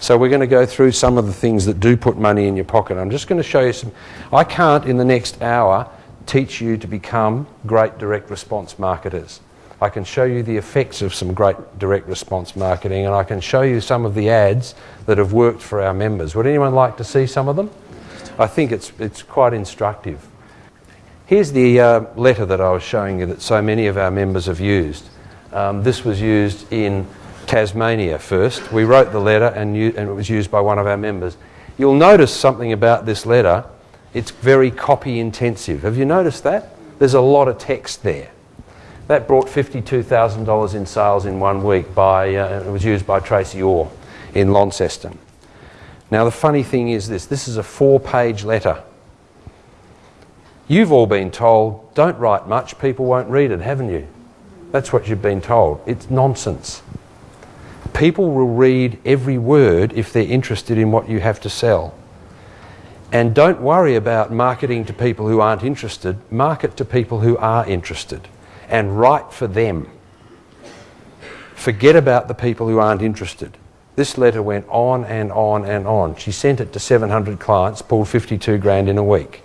So we're going to go through some of the things that do put money in your pocket. I'm just going to show you some. I can't in the next hour teach you to become great direct response marketers. I can show you the effects of some great direct response marketing and I can show you some of the ads that have worked for our members. Would anyone like to see some of them? I think it's, it's quite instructive. Here's the uh, letter that I was showing you that so many of our members have used. Um, this was used in Tasmania first. We wrote the letter and, and it was used by one of our members. You'll notice something about this letter. It's very copy intensive. Have you noticed that? There's a lot of text there. That brought $52,000 in sales in one week by, uh, it was used by Tracy Orr in Launceston. Now the funny thing is this, this is a four page letter. You've all been told, don't write much, people won't read it, haven't you? That's what you've been told. It's nonsense. People will read every word if they're interested in what you have to sell. And don't worry about marketing to people who aren't interested. Market to people who are interested and write for them. Forget about the people who aren't interested. This letter went on and on and on. She sent it to 700 clients, pulled 52 grand in a week.